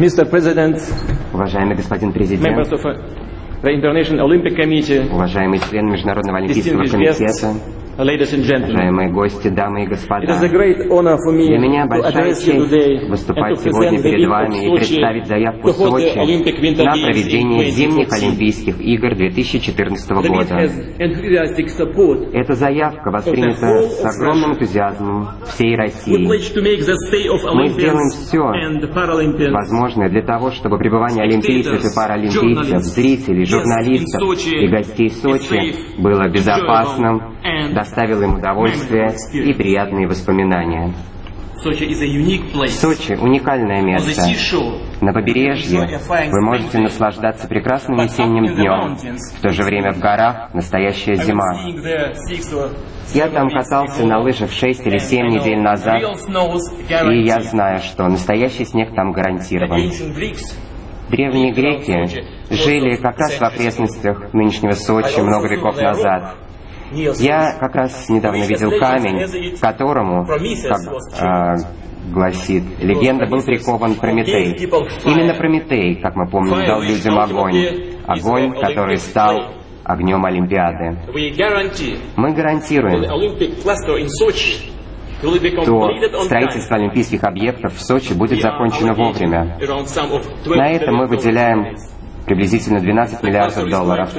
Mr. President, Уважаемый господин президент, members of uh, the International Olympic Committee, уважаемые члены Международного Олимпийского комитета. Уважаемые гости, дамы и господа. Для меня большая честь выступать сегодня перед вами и представить заявку Сочи на проведение зимних 2014. Олимпийских игр 2014 The bid года. Эта заявка воспринята с огромным энтузиазмом всей России. Мы сделаем все возможное для того, чтобы пребывание олимпийцев и паралимпийцев, зрителей, журналистов и гостей Сочи было безопасным, доставило им удовольствие и приятные воспоминания. Сочи – уникальное место. На побережье вы можете наслаждаться прекрасным весенним днем, в то же время в горах настоящая зима. Я там катался на лыжах 6 или and 7 I know недель назад, и я знаю, что настоящий снег там гарантирован. Древние греки жили как раз в окрестностях нынешнего Сочи много веков назад. Я как раз недавно видел камень, к которому, как а, гласит легенда, был прикован Прометей. Именно Прометей, как мы помним, дал людям огонь. Огонь, который стал огнем Олимпиады. Мы гарантируем, time. строительство олимпийских объектов в Сочи будет закончено вовремя. На 20 это мы выделяем. Приблизительно 12 The cluster миллиардов долларов.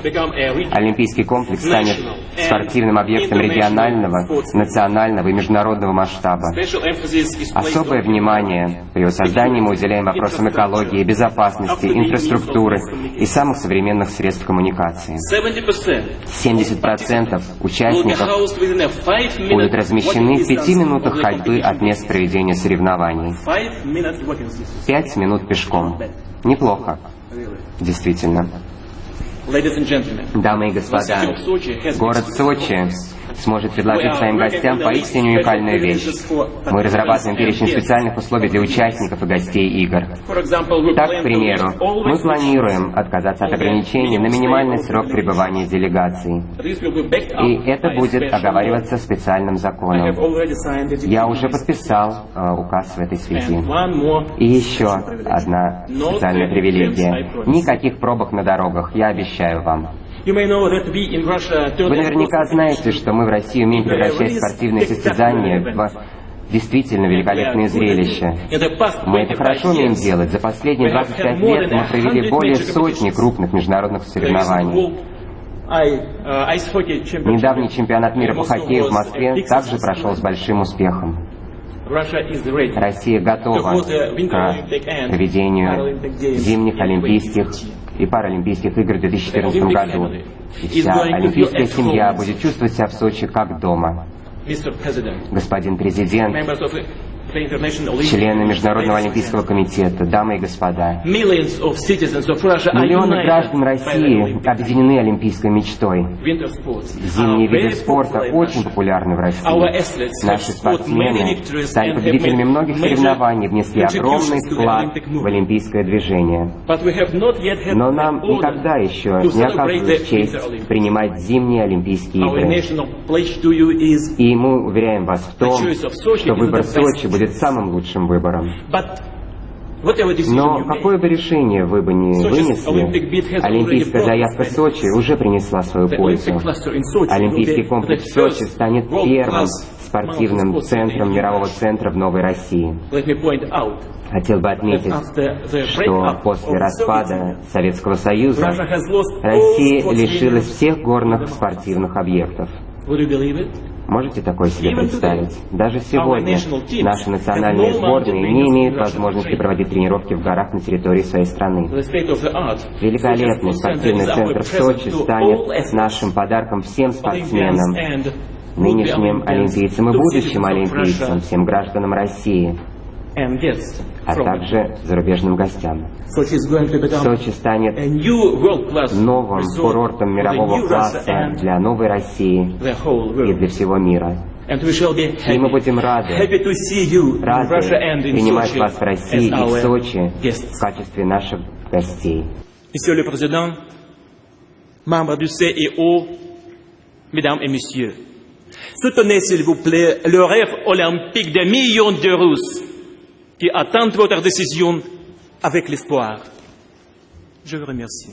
Олимпийский комплекс станет спортивным объектом регионального, национального и международного масштаба. Особое внимание при его создании мы уделяем вопросам экологии, безопасности, инфраструктуры и самых современных средств коммуникации. 70% 70% will be участников будут размещены в walking пяти distance минутах of the ходьбы от мест проведения соревнований. Five minutes walking distance. Пять минут пешком. Неплохо, действительно. Дамы и господа, город Сочи сможет предложить своим гостям поистине уникальную вещь. Мы разрабатываем перечень специальных условий для участников и гостей игр. Так, к примеру, мы планируем отказаться от ограничений на минимальный срок пребывания up И это будет оговариваться специальным законом. Я уже подписал э, указ в этой связи. И еще одна специальная привилегия. Никаких пробок на дорогах, я обещаю вам. Вы наверняка знаете, что мы в России умеем превращать спортивные состязания в действительно великолепные зрелища. Мы это 25 хорошо умеем делать. За последние 25 лет мы провели более сотни крупных международных соревнований. Championship. Недавний чемпионат мира по хоккею в Москве также прошел с большим успехом. Россия готова к проведению зимних Олимпийских и Паралимпийских игр в 2014 году. И вся олимпийская семья будет чувствовать себя в Сочи как дома. Господин президент, члены Международного Олимпийского комитета, дамы и господа, миллионы граждан России объединены олимпийской мечтой. Зимние виды спорта очень популярны в России. Наши спортсмены стали победителями многих соревнований, внесли огромный вклад в олимпийское движение. Но нам никогда еще не оказывалась честь принимать зимние Олимпийские игры. И мы уверяем вас в том, что выбор. Сочи будет самым лучшим выбором. Но какое бы решение вы бы ни вынесли, олимпийская заявка Сочи уже принесла свою пользу. Олимпийский комплекс Сочи станет первым спортивным центром мирового центра в Новой России. Хотел бы отметить, что после распада Советского Союза Россия лишилась всех горных спортивных объектов. Можете такое себе представить? Даже сегодня наши национальные сборные не имеют возможности проводить тренировки в горах на территории своей страны. Великолепный спортивный центр в Сочи станет нашим подарком всем спортсменам, нынешним олимпийцам и будущим олимпийцам, всем гражданам России, а также зарубежным гостям. Сочи станет новым курортом мирового класса для новой России и для всего мира. И мы будем рады, рады принимать вас в России и в Сочи в качестве наших гостей. Monsieur le Président, membres du CIO, Mesdames et Messieurs, soutenez s'il vous plaît le rêve olympique des millions de Russes qui attendent votre décision avec l'espoir. Je vous remercie.